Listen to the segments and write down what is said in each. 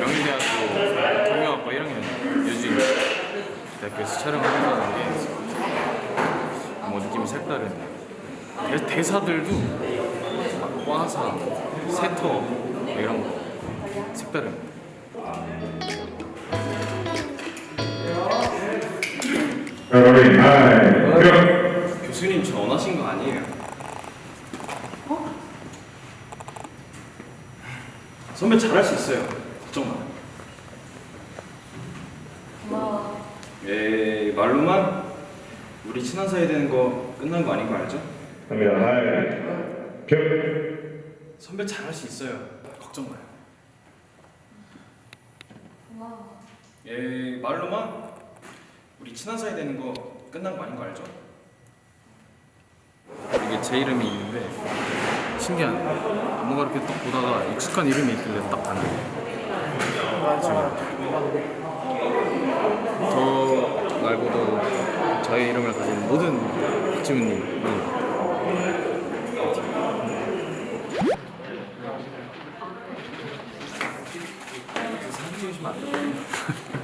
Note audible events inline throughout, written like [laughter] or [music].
명리대학교 경영학과 1학년 유진 대학교에서 촬영하는 게뭐 느낌이 색다른 대, 대사들도 막 와사, 세터 뭐 이런 거 색다른 여러분, 하이, 뿅. 교수님 저 원하신 거 아니에요? 선배 잘할 수 있어요. 걱정 마. 고마워. 에 말로만 우리 친한 사이 되는 거 끝난 거 아닌 거 알죠? 갑니다. 하이, 뿅. 선배 잘할 수 있어요. 걱정 마요. 고마워. 에 말로만 우리 친한 사이 되는 거 끝난 거 아닌 거 알죠? 이게 제 이름이 있는데 신기하네. 뭔가 이렇게 딱 보다가 익숙한 이름이 있길래 딱 봤는데 저 말고도 저의 이름을 가진 모든 박지훈님은 사진 찍으시면 안 돼요?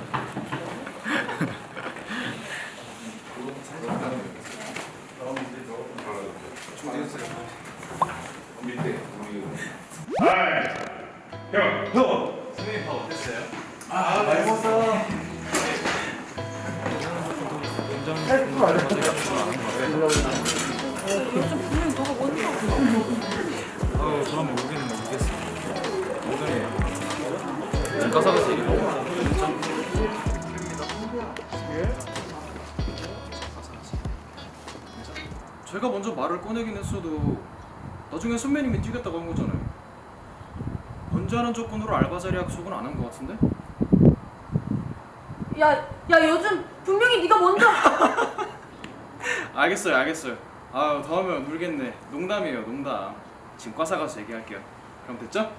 뿅. 형! 선생님 밥 어땠어요? 어, 가사가서 얘기 너무 제가 먼저 말을 꺼내긴 했어도 나중에 선배님이 뛰겠다고 한 거잖아요. 먼저 하는 조건으로 알바 자리 약속은 안 한 것 같은데? 야, 야 요즘 분명히 네가 먼저. [laughs] 알겠어요, 알겠어요. 아, 다음에 울겠네. 농담이에요, 농담. 지금 과사 가서 얘기할게요. 그럼 됐죠?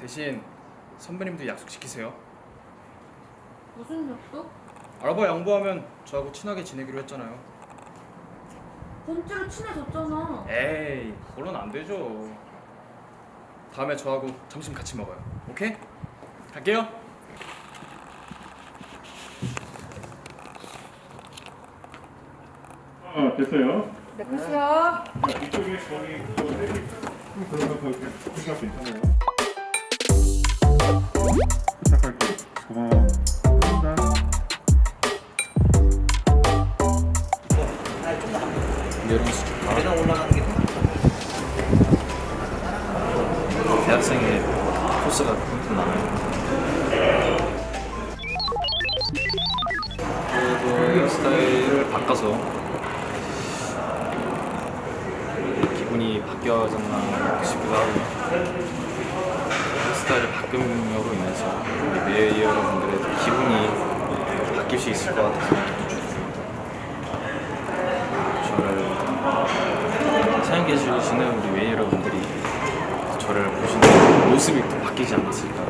대신 선배님도 약속 지키세요. 무슨 약속? 알바 양보하면 저하고 친하게 지내기로 했잖아요. 번째로 친해졌잖아. 에이, 그건 안 되죠. 다음에 저하고 점심 같이 먹어요. 오케이? 갈게요. 어, 됐어요. 내 끝이야. 이쪽에 거기 또 내리. 그런 거 괜찮아요. 부탁할게. 고마워. 감사합니다. 이런 수 코스가 그렇게 나와요. 그래도 스타일을 바꿔서 기분이 바뀌어졌나 싶기도 하고요. 스타일을 바꿈으로 인해서 우리 웨이 여러분들의 기분이 바뀔 수 있을 것 같아서 저를 사랑해 주시는 우리 웨이 여러분들이 저를 보시는 모습이 또 바뀌지 않았을까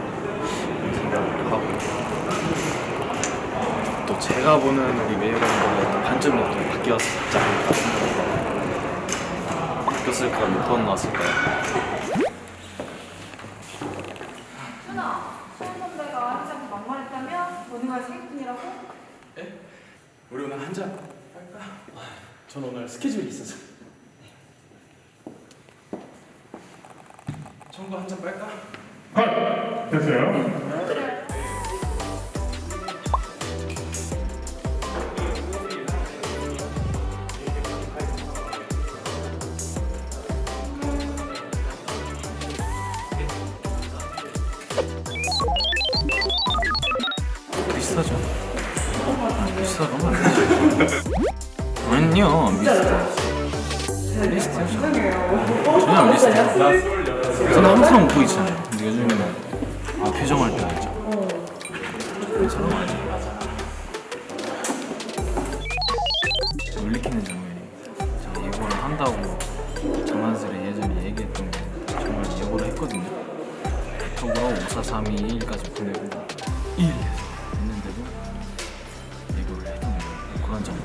생각을 하고 또 제가 보는 우리 웨이 여러분들의 관점이 또 바뀌었지 않을까 생각합니다 바뀌었을까 선배가? 우리 오늘 한 잔 할까? 전 오늘 스케줄이 있어서 청구 한잔 빨까? 컷! 됐어요. 비슷하죠? 비슷하죠? [laughs] 아니요 비 슷해 비슷해요 전혀 안 비슷해요 저는 항상 웃고 있잖아요 근데 요즘에는 아 표정할 때가 있죠 저런 거 아니에요 놀리키는 장면이 한다고 장난스레 예전에 얘기했던 게 정말 예고를 했거든요. 톡으로 5432 1까지 보내고 1 했는데도 예고를 했던. 그런 장면.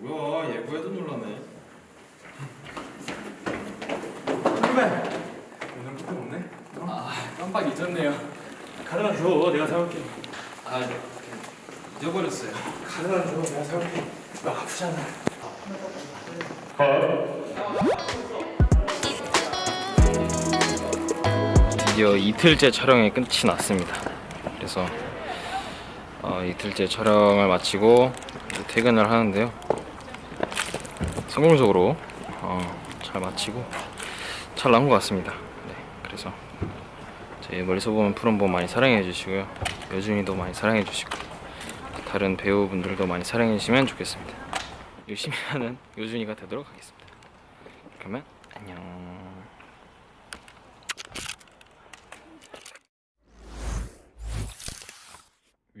뭐야 예고해도 놀라네. 오늘 끝도 없네. 아 깜빡 잊었네요. 카드만 줘. 내가 사올게. 아 잊어버렸어요. 카드만 줘. 내가 사올게. 너 아프잖아 드디어 이틀째 촬영이 끝이 났습니다. 그래서 어, 이틀째 촬영을 마치고 퇴근을 하는데요. 성공적으로 어, 잘 마치고 잘 나온 것 같습니다. 네, 그래서 제 멀리서 보면 푸른봄 많이 사랑해 주시고요. 여준이도 많이 사랑해 주시고 다른 배우분들도 많이 사랑해 주시면 좋겠습니다. 열심히 하는 요준이가 되도록 하겠습니다. 그러면 안녕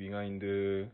윙하인드